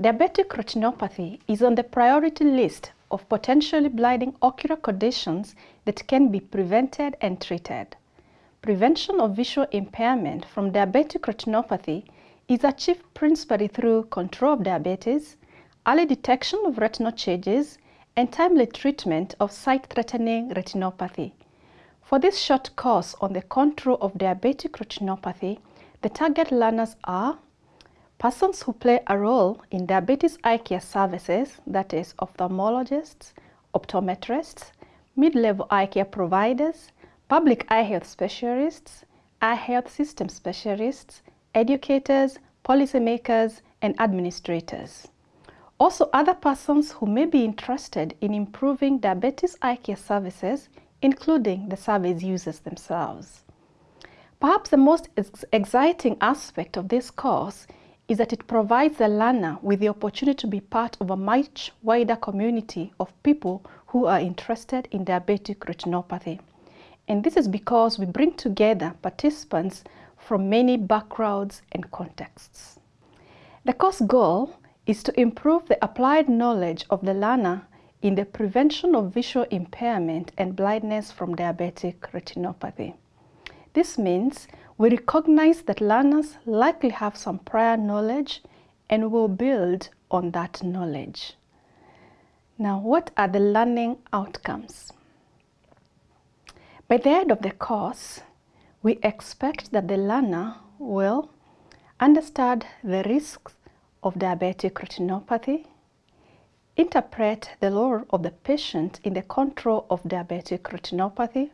Diabetic retinopathy is on the priority list of potentially blinding ocular conditions that can be prevented and treated. Prevention of visual impairment from diabetic retinopathy is achieved principally through control of diabetes, early detection of retinal changes, and timely treatment of sight-threatening retinopathy. For this short course on the control of diabetic retinopathy, the target learners are persons who play a role in diabetes eye care services, that is ophthalmologists, optometrists, mid-level eye care providers, public eye health specialists, eye health system specialists, educators, policymakers, and administrators. Also, other persons who may be interested in improving diabetes eye care services, including the service users themselves. Perhaps the most ex exciting aspect of this course is that it provides the learner with the opportunity to be part of a much wider community of people who are interested in diabetic retinopathy. And this is because we bring together participants from many backgrounds and contexts. The course goal is to improve the applied knowledge of the learner in the prevention of visual impairment and blindness from diabetic retinopathy. This means we recognize that learners likely have some prior knowledge and will build on that knowledge. Now, what are the learning outcomes? By the end of the course, we expect that the learner will understand the risks of diabetic retinopathy, interpret the role of the patient in the control of diabetic retinopathy,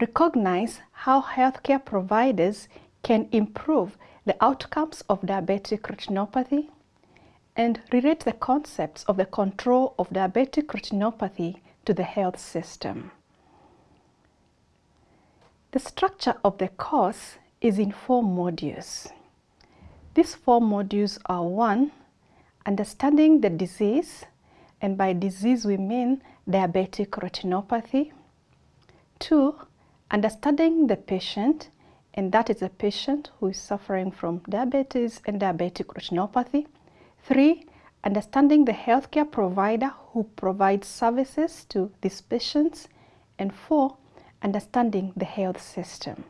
recognize how healthcare providers can improve the outcomes of diabetic retinopathy, and relate the concepts of the control of diabetic retinopathy to the health system. The structure of the course is in four modules. These four modules are one, understanding the disease, and by disease we mean diabetic retinopathy. Two, understanding the patient, and that is a patient who is suffering from diabetes and diabetic retinopathy. Three, understanding the healthcare provider who provides services to these patients. And four, understanding the health system.